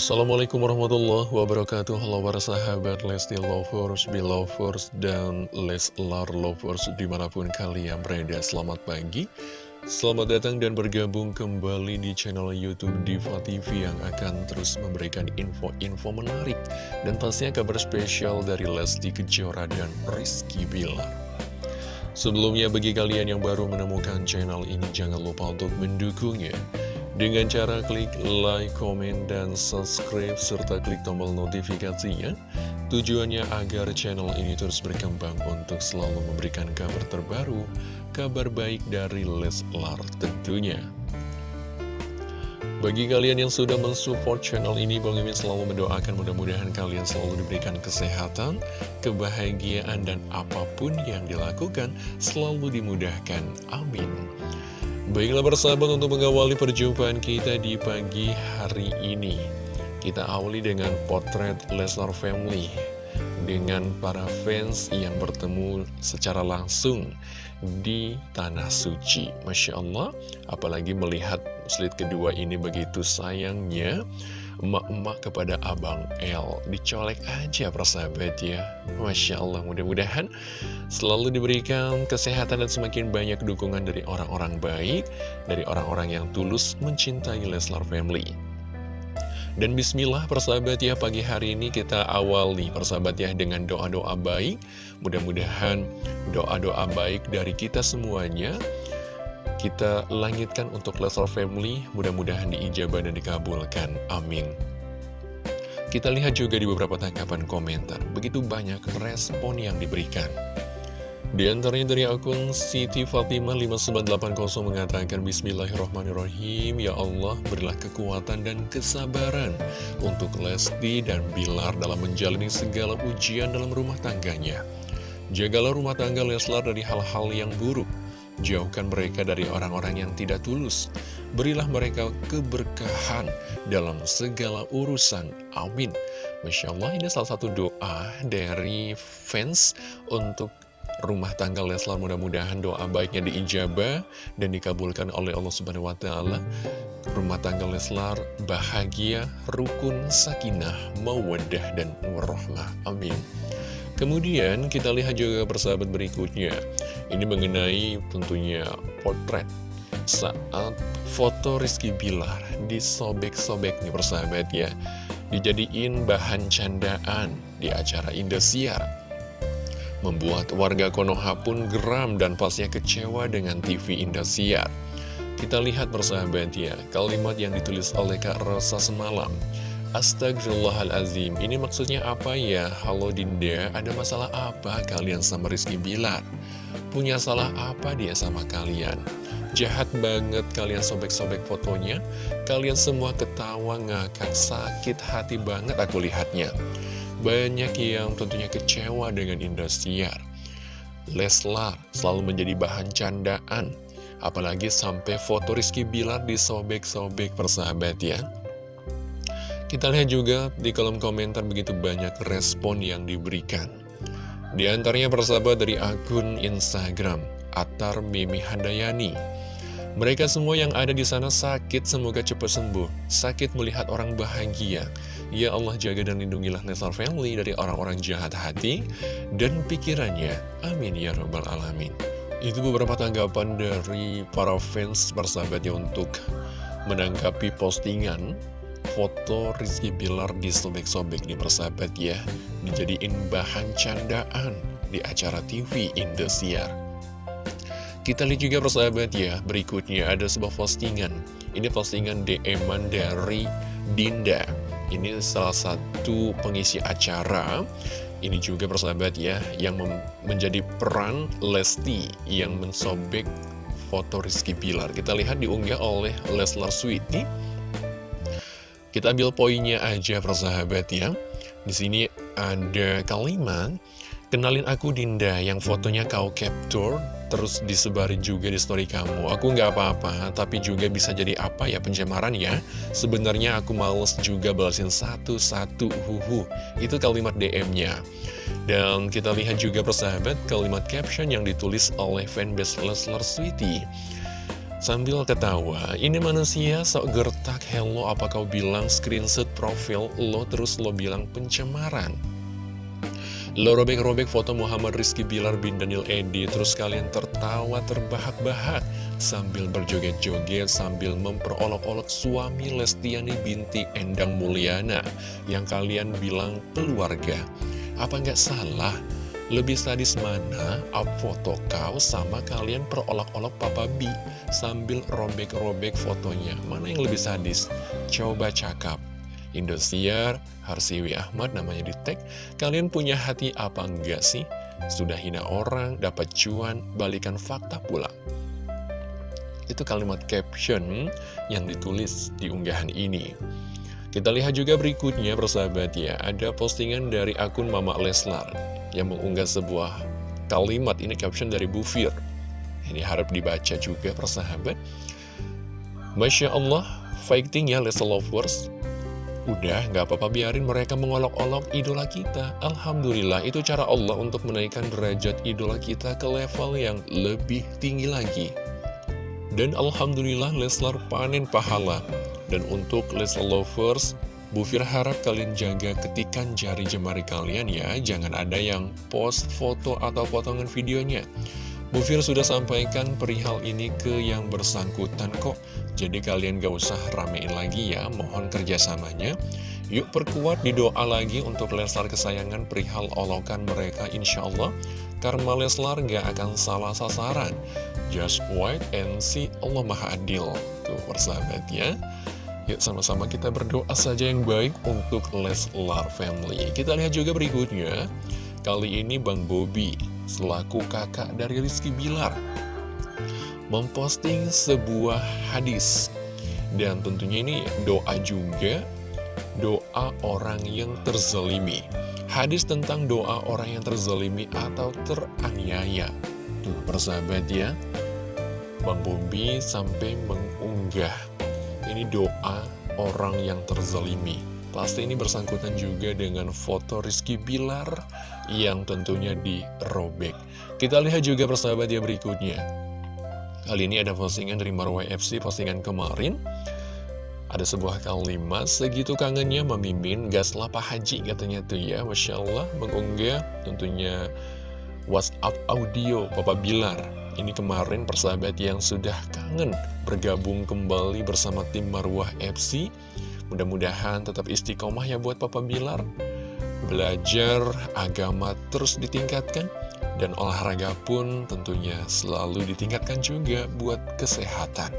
Assalamualaikum warahmatullahi wabarakatuh. Halo para sahabat Lesti Lovers, Belovers, dan Leslar Lovers di mana pun kalian berada. Selamat pagi Selamat datang dan bergabung kembali di channel Youtube Diva TV yang akan terus memberikan info-info menarik Dan pastinya kabar spesial dari Lesti Kejora dan Rizky Bilar. Sebelumnya bagi kalian yang baru menemukan channel ini jangan lupa untuk mendukungnya dengan cara klik like, komen, dan subscribe, serta klik tombol notifikasinya. Tujuannya agar channel ini terus berkembang untuk selalu memberikan kabar terbaru, kabar baik dari Leslar tentunya. Bagi kalian yang sudah mensupport channel ini, Bang Mimin selalu mendoakan mudah-mudahan kalian selalu diberikan kesehatan, kebahagiaan, dan apa pun yang dilakukan selalu dimudahkan. Amin. Baiklah bersahabat untuk mengawali perjumpaan kita di pagi hari ini. Kita awali dengan potret Lesnar Family Dengan para fans yang bertemu secara langsung di Tanah Suci. Masya Allah, apalagi melihat slide kedua ini begitu sayangnya emak-emak kepada Abang L Dicolek aja persahabat ya. Masya Allah mudah-mudahan selalu diberikan kesehatan dan semakin banyak dukungan dari orang-orang baik Dari orang-orang yang tulus mencintai Leslar Family. Dan bismillah persahabat ya pagi hari ini kita awali persahabat ya dengan doa-doa baik. Mudah-mudahan doa-doa baik dari kita semuanya kita langitkan untuk Leslar Family, mudah-mudahan diijabah dan dikabulkan. Amin. Kita lihat juga di beberapa tanggapan komentar, begitu banyak respon yang diberikan. Di antaranya dari akun Siti Fatimah 5980 mengatakan Bismillahirrahmanirrahim Ya Allah berilah kekuatan dan kesabaran Untuk Lesti dan Bilar dalam menjalani segala ujian dalam rumah tangganya Jagalah rumah tangga Leslar dari hal-hal yang buruk Jauhkan mereka dari orang-orang yang tidak tulus. Berilah mereka keberkahan dalam segala urusan. Amin. Masya Allah ini salah satu doa dari fans untuk rumah tangga Leslar mudah-mudahan doa baiknya diijabah dan dikabulkan oleh Allah Subhanahu wa taala. Rumah tangga Leslar bahagia, rukun, sakinah, mawaddah dan warahmah. Amin. Kemudian kita lihat juga persahabat berikutnya. Ini mengenai tentunya potret Saat foto Rizky Bilar disobek-sobek nih persahabat ya. Dijadiin bahan candaan di acara Indosiar. Membuat warga Konoha pun geram dan pasnya kecewa dengan TV Indosiar. Kita lihat persahabat ya Kalimat yang ditulis oleh Kak Rosa semalam Astagfirullahalazim Ini maksudnya apa ya? Halo Dinda, ada masalah apa? Kalian sama Rizky Bilar? Punya salah apa dia sama kalian? Jahat banget kalian sobek-sobek fotonya. Kalian semua ketawa ngakak Sakit hati banget aku lihatnya. Banyak yang tentunya kecewa dengan Indosiar Leslar selalu menjadi bahan candaan. Apalagi sampai foto Rizky Bilar disobek-sobek persahabat ya kita lihat juga di kolom komentar begitu banyak respon yang diberikan. Di antaranya persahabat dari akun Instagram, Atar Mimi Handayani. Mereka semua yang ada di sana sakit, semoga cepat sembuh. Sakit melihat orang bahagia. Ya Allah jaga dan lindungilah Nesar Family dari orang-orang jahat hati dan pikirannya. Amin ya Rabbal Alamin. Itu beberapa tanggapan dari para fans persahabatnya untuk menanggapi postingan foto Rizky Bilar di sobek-sobek nih persahabat ya. Dijadiin bahan candaan di acara TV Indosiar. Kita lihat juga persahabat ya Berikutnya ada sebuah postingan. Ini postingan dm dari Dinda. Ini salah satu pengisi acara. Ini juga persahabat ya Yang menjadi peran Lesti Yang mensobek foto Rizky Bilar. Kita lihat diunggah oleh Leslar Sweety kita ambil poinnya aja persahabat ya. Di sini ada kalimat, kenalin aku Dinda yang fotonya kau capture, terus disebarin juga di story kamu. Aku nggak apa-apa, tapi juga bisa jadi apa ya pencemaran ya. Sebenarnya aku males juga balasin satu-satu, huhu. Itu kalimat DM-nya. Dan kita lihat juga persahabat kalimat caption yang ditulis oleh fanbase Leslar Sweetie. Sambil ketawa, ini manusia sok gertak, hello apa kau bilang screenshot profil lo terus lo bilang pencemaran. Lo robek-robek foto Muhammad Rizky Bilar bin Daniel Edi, terus kalian tertawa terbahak-bahak sambil berjoget-joget sambil memperolok-olok suami Lestiani binti Endang Mulyana yang kalian bilang keluarga. Apa nggak salah? Lebih sadis mana up foto kau sama kalian perolok-olok Papa B sambil robek-robek fotonya? Mana yang lebih sadis? Coba cakap. Indosiar, Harsiwi Ahmad namanya di tag. Kalian punya hati apa enggak sih? Sudah hina orang, dapat cuan, balikan fakta pula. Itu kalimat caption yang ditulis di unggahan ini. Kita lihat juga berikutnya persahabat ya, ada postingan dari akun Mama Leslar yang mengunggah sebuah kalimat ini caption dari Bu Fir. Ini harap dibaca juga persahabat. Masya Allah, fighting ya Lesa Lovers. Udah, nggak apa-apa biarin mereka mengolok-olok idola kita. Alhamdulillah, itu cara Allah untuk menaikkan derajat idola kita ke level yang lebih tinggi lagi. Dan Alhamdulillah Leslar panen pahala. Dan untuk Leslar Lovers, Bu Fir harap kalian jaga ketikan jari jemari kalian ya, jangan ada yang post foto atau potongan videonya. Bu Fir sudah sampaikan perihal ini ke yang bersangkutan kok, jadi kalian gak usah ramein lagi ya, mohon kerjasamanya. Yuk perkuat di doa lagi untuk Leslar kesayangan perihal olokan mereka insya Allah, karena Leslar gak akan salah sasaran. Just wait and see, Allah Maha Adil. Tuh persahabat ya. Yuk sama-sama kita berdoa saja yang baik untuk Leslar Family. Kita lihat juga berikutnya. Kali ini Bang Bobby, selaku kakak dari Rizky Bilar, memposting sebuah hadis. Dan tentunya ini doa juga, doa orang yang terzalimi. Hadis tentang doa orang yang terzalimi atau teraniaya. Tuh persahabat ya, Bang Bobby sampai mengunggah ini doa orang yang terzalimi. Pasti ini bersangkutan juga dengan foto Rizky Bilar yang tentunya dirobek. Kita lihat juga persahabat ya berikutnya. Kali ini ada postingan dari Marwah FC, postingan kemarin. Ada sebuah kalimat, segitu kangennya memimpin gaslah Pak Haji katanya tuh ya. Masya Allah mengunggah tentunya WhatsApp audio Bapak Bilar ini kemarin persahabat yang sudah kangen bergabung kembali bersama tim Marwah FC. Mudah-mudahan tetap istiqomah ya buat Papa Bilar. Belajar agama terus ditingkatkan dan olahraga pun tentunya selalu ditingkatkan juga buat kesehatan.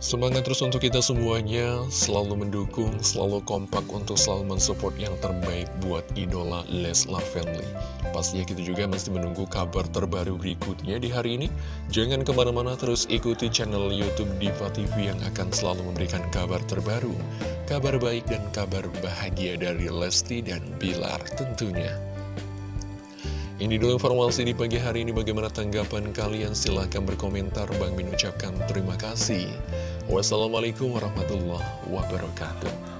Semangat terus untuk kita semuanya, selalu mendukung, selalu kompak untuk selalu mensupport yang terbaik buat idola Leslar Family. Pastinya kita juga masih menunggu kabar terbaru berikutnya di hari ini. Jangan ke mana-mana terus ikuti channel Youtube Diva TV yang akan selalu memberikan kabar terbaru, kabar baik dan kabar bahagia dari Lesti dan Bilar tentunya. Ini dulu informasi di pagi hari ini bagaimana tanggapan kalian silahkan berkomentar Bang Min ucapkan terima kasih Wassalamualaikum warahmatullahi wabarakatuh